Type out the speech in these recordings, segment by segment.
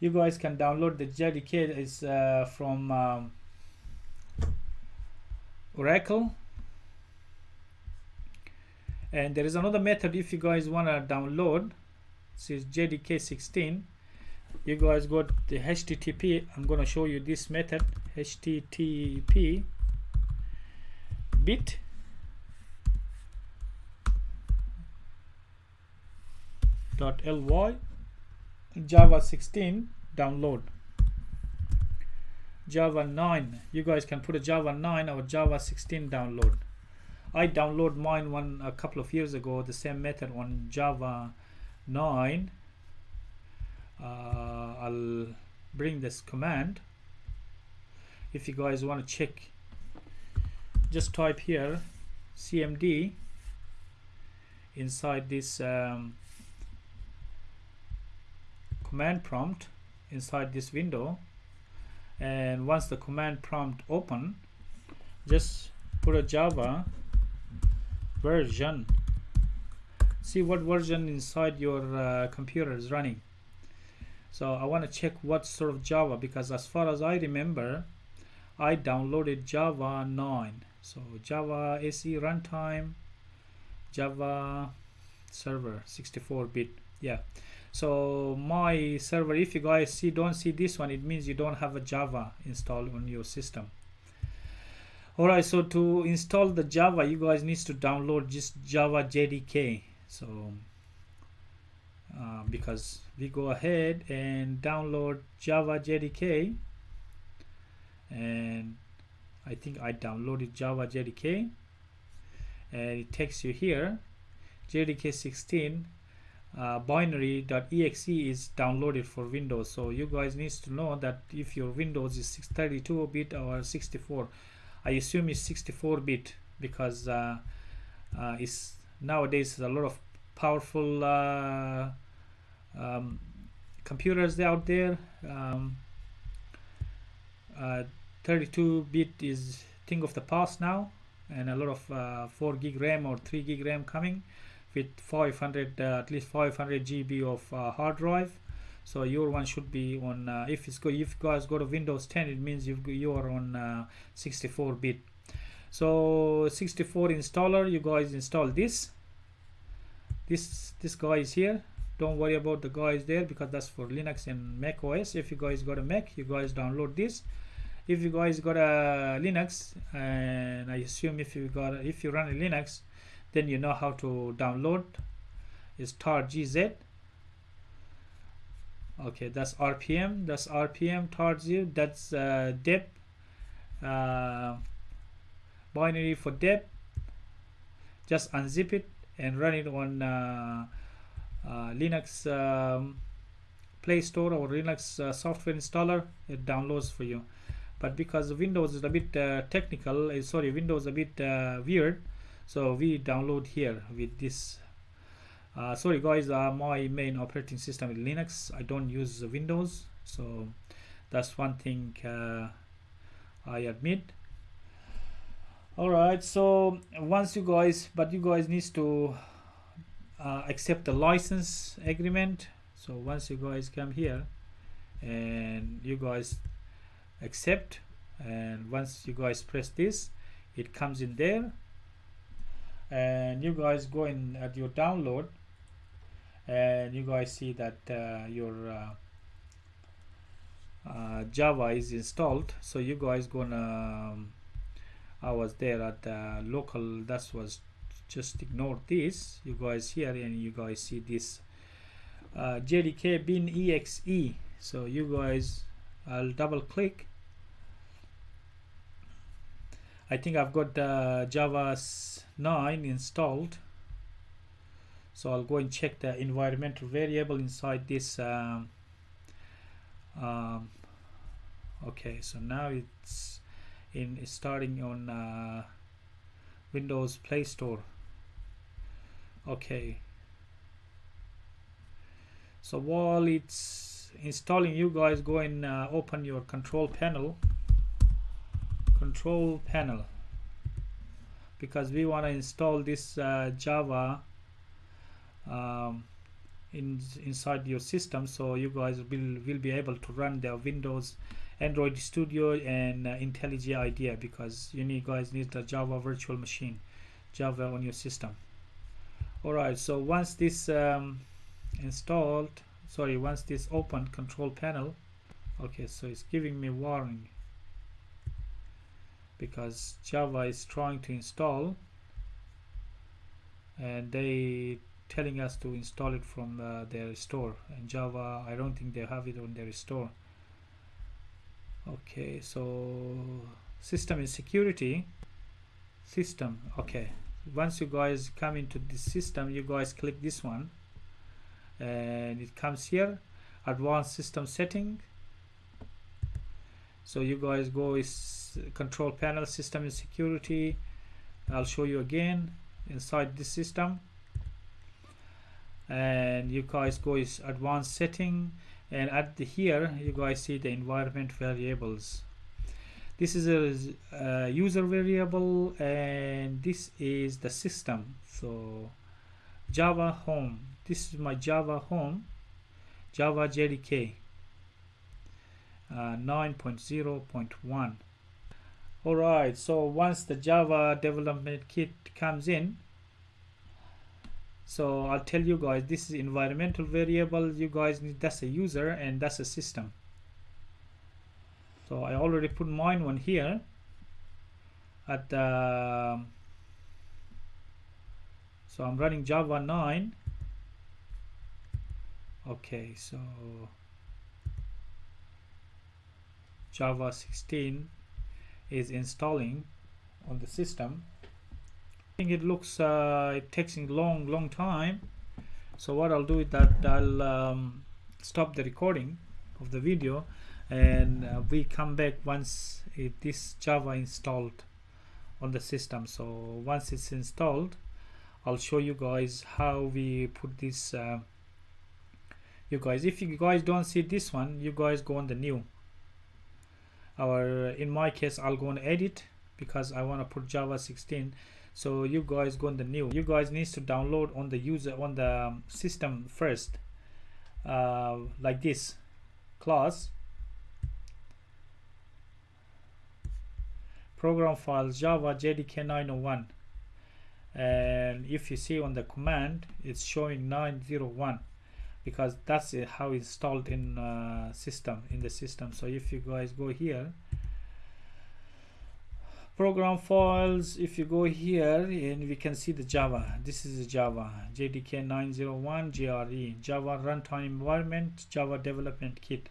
you guys can download the JDK is uh, from um, Oracle. And there is another method if you guys want to download. This is JDK 16 you guys got the HTTP I'm going to show you this method HTTP bit. Dot ly java 16 download. Java 9 you guys can put a java 9 or java 16 download. I download mine one a couple of years ago the same method on java 9 uh, i'll bring this command. If you guys want to check just type here cmd inside this um, command prompt inside this window. And once the command prompt open just put a java version. See what version inside your uh, computer is running. So I want to check what sort of Java because as far as I remember I downloaded Java 9 so Java SE runtime Java server 64 bit. Yeah so my server if you guys see don't see this one it means you don't have a java installed on your system. All right so to install the java you guys need to download just java jdk so uh, because we go ahead and download java jdk and i think i downloaded java jdk and it takes you here jdk 16 uh, binary.exe is downloaded for Windows. So you guys need to know that if your Windows is 32 bit or 64 I assume it's 64 bit because uh, uh, it's nowadays a lot of powerful uh, um, computers out there. Um, uh, 32 bit is thing of the past now and a lot of uh, 4 gig RAM or 3 gig RAM coming with 500 uh, at least 500 GB of uh, hard drive. So your one should be on uh, if it's go if you guys go to Windows 10 it means you you are on 64 bit. So 64 installer you guys install this. This this guy is here. Don't worry about the guys there because that's for Linux and Mac OS if you guys got a Mac you guys download this. If you guys got a Linux and I assume if you got if you run a Linux then you know how to download. Is tar gz okay that's rpm that's rpm tar gz that's uh, deb uh, binary for deb just unzip it and run it on uh, uh, linux um, play store or linux uh, software installer. It downloads for you. But because windows is a bit uh, technical uh, sorry windows a bit weird so we download here with this. Uh, sorry guys uh, my main operating system is Linux. I don't use Windows so that's one thing uh, I admit. Alright so once you guys but you guys needs to uh, accept the license agreement. So once you guys come here and you guys accept and once you guys press this it comes in there and you guys go in at your download and you guys see that uh, your uh, uh, Java is installed. So you guys gonna um, I was there at the local that was just ignore this. You guys here and you guys see this uh, JDK bin exe so you guys I'll double click I think I've got uh, Java 9 installed. So I'll go and check the environmental variable inside this um, um, okay so now it's in starting on uh, Windows Play Store. Okay. So while it's installing you guys go and uh, open your control panel control panel. Because we want to install this uh, Java um, in inside your system so you guys will will be able to run their windows android studio and uh, intellij idea because you need guys need the java virtual machine java on your system. All right so once this um, installed sorry once this open control panel okay so it's giving me warning because java is trying to install and they telling us to install it from uh, their store. And java i don't think they have it on their store. Okay so system and security. System okay. Once you guys come into this system you guys click this one and it comes here. Advanced system setting so you guys go is control panel system and security. I'll show you again inside this system. And you guys go is advanced setting. And at the here you guys see the environment variables. This is a, a, user variable and this is the system. So java home. This is my java home. Java jdk uh, Uh, 9.0.1 alright so once the java development kit comes in so I'll tell you guys this is environmental variable you guys need that's a user and that's a system. So I already put mine one here at the so I'm running Java 9 okay so Java 16 is installing on the system. I think it looks uh, it takes a long long time. So what I'll do is that I'll um, stop the recording of the video and uh, we come back once it, this Java installed on the system. So once it's installed I'll show you guys how we put this uh, you guys if you guys don't see this one you guys go on the new or in my case I'll go on edit because I want to put Java 16 so you guys go on the new you guys needs to download on the user on the um, system first. Uh, like this class. Program files java jdk 901 and if you see on the command it's showing 901 because that's how installed in uh, system in the system. So if you guys go here program files if you go here and we can see the java. This is java. Jdk 901 jre java runtime environment java development kit.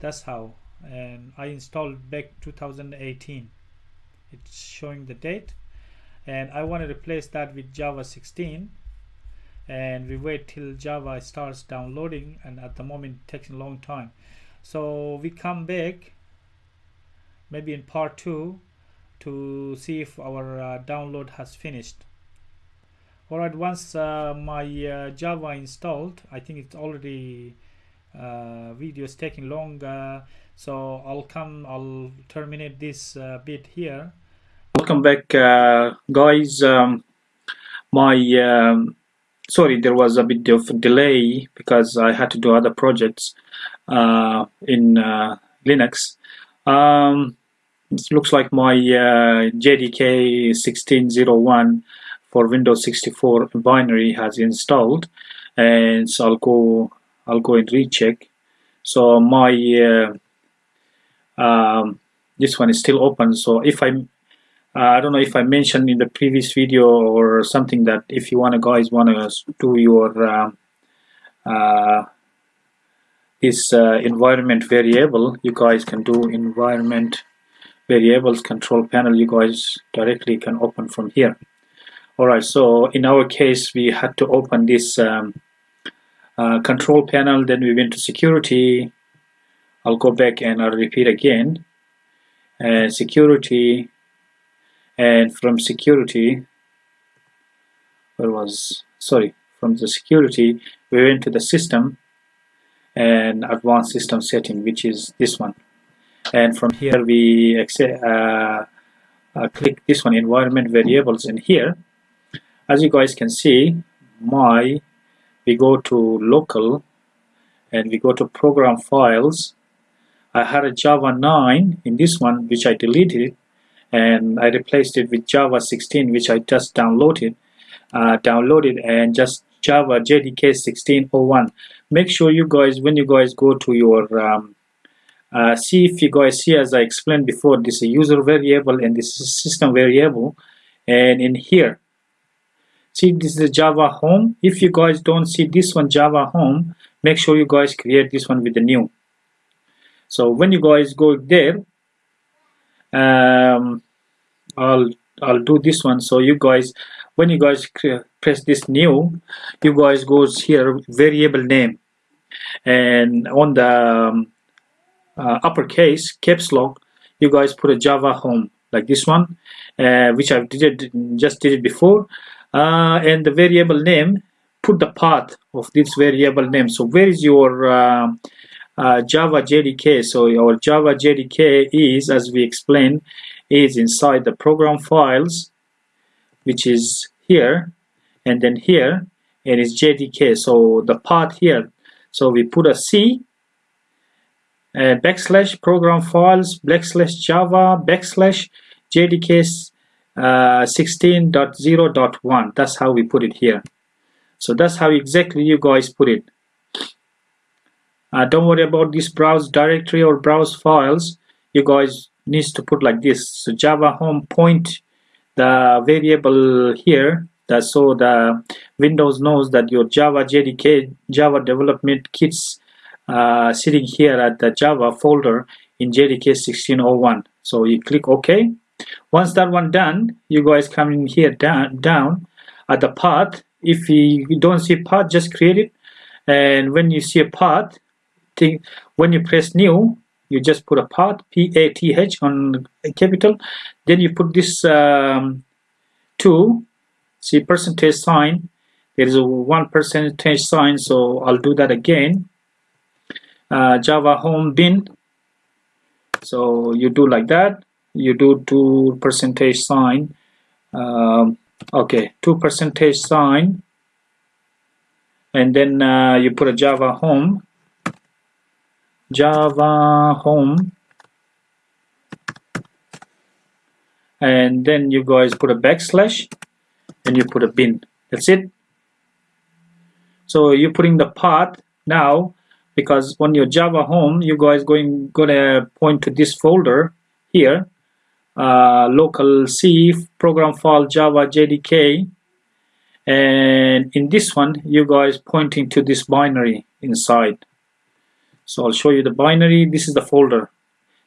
That's how. And i installed back 2018 it's showing the date. And i want to replace that with java 16 and we wait till Java starts downloading and at the moment it takes a long time. So we come back maybe in part 2 to see if our uh, download has finished. Alright once uh, my uh, Java installed I think it's already uh, video is taking long uh, so I'll come I'll terminate this uh, bit here. Welcome back guys. Um, my um, sorry there was a bit of delay because I had to do other projects uh, in uh, Linux. Um, it looks like my uh, JDK 1601 for Windows 64 binary has installed and so I'll go I'll go and recheck. So my uh, um, this one is still open so if I I don't know if I mentioned in the previous video or something that if you want to guys want to do your uh, uh, this uh, environment variable you guys can do environment variables control panel. You guys directly can open from here. Alright so in our case we had to open this um, uh, control panel. Then we went to security. I'll go back and I'll repeat again. Uh, security and from security where was sorry from the security we went to the system and advanced system setting which is this one. And from here we uh, uh, click this one environment variables in here. As you guys can see my we go to local and we go to program files. I had a Java 9 in this one which I deleted and I replaced it with Java 16 which I just downloaded uh, downloaded and just Java JDK 1601 make sure you guys when you guys go to your um, uh, see if you guys see as I explained before this is a user variable and this is system variable. And in here see this is Java home. If you guys don't see this one Java home make sure you guys create this one with the new. So when you guys go there um, I'll I'll do this one. So you guys when you guys press this new you guys goes here variable name. And on the um, uh, uppercase caps lock you guys put a java home like this one uh, which i did just did it before. Uh, and the variable name put the path of this variable name. So where is your uh, java jdk so our java jdk is as we explained is inside the program files which is here and then here and it's jdk so the path here so we put a c uh, backslash program files backslash java backslash jdk uh, 16.0.1 that's how we put it here. So that's how exactly you guys put it uh, don't worry about this browse directory or browse files. You guys needs to put like this. So java home point the variable here that so the windows knows that your java jdk java development kits uh, sitting here at the java folder in jdk 1601 so you click ok. Once that one done you guys come in here down down at the path. If you don't see path just create it. And when you see a path think when you press new you just put a path p-a-t-h on capital. Then you put this um, 2 see percentage sign. There is a one percentage sign so I'll do that again. Uh, java home bin. So you do like that. You do two percentage sign. Um, okay two percentage sign. And then uh, you put a java home java home. And then you guys put a backslash and you put a bin. That's it. So you're putting the path now because on your java home you guys going gonna point to this folder here uh, local C program file java JDK and in this one you guys pointing to this binary inside so I'll show you the binary. This is the folder.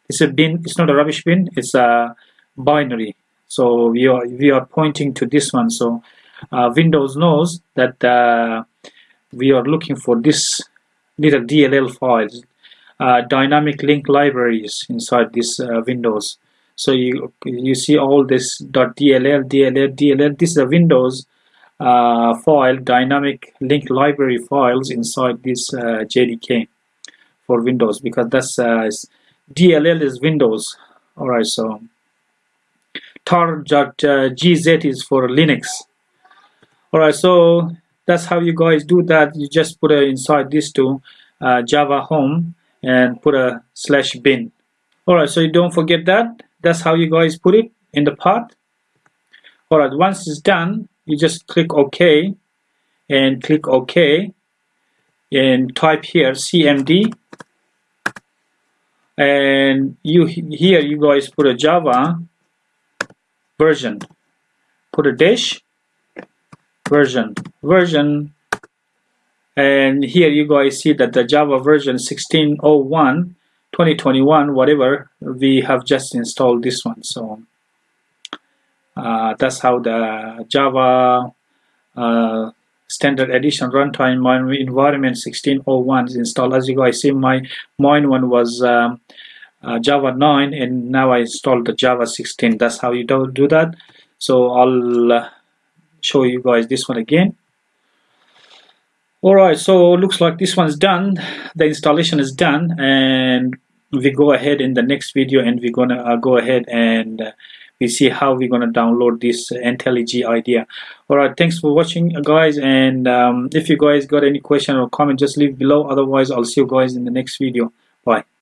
It's a bin. It's not a rubbish bin. It's a binary. So we are we are pointing to this one. So uh, Windows knows that uh, we are looking for this little DLL files uh, dynamic link libraries inside this uh, Windows. So you you see all this .dll DLL DLL this is a Windows uh, file dynamic link library files inside this uh, JDK for Windows because that's DLL is Windows. Alright so tar.gz is for Linux. Alright so that's how you guys do that. You just put a inside these two uh, java home and put a slash bin. Alright so you don't forget that. That's how you guys put it in the path alright once it's done you just click OK and click OK and type here cmd and you here you guys put a java version. Put a dash version version. And here you guys see that the java version 1601 2021 whatever we have just installed this one. So uh, that's how the java uh, standard edition runtime environment 1601 is installed. As you guys see my mine one was um, uh, Java 9 and now I installed the Java 16 that's how you do, do that. So I'll uh, show you guys this one again. Alright so looks like this one's done. The installation is done and we go ahead in the next video and we're gonna uh, go ahead and uh, we see how we're going to download this IntelliJ IDEA. All right thanks for watching guys and um, if you guys got any question or comment just leave below. Otherwise I'll see you guys in the next video. Bye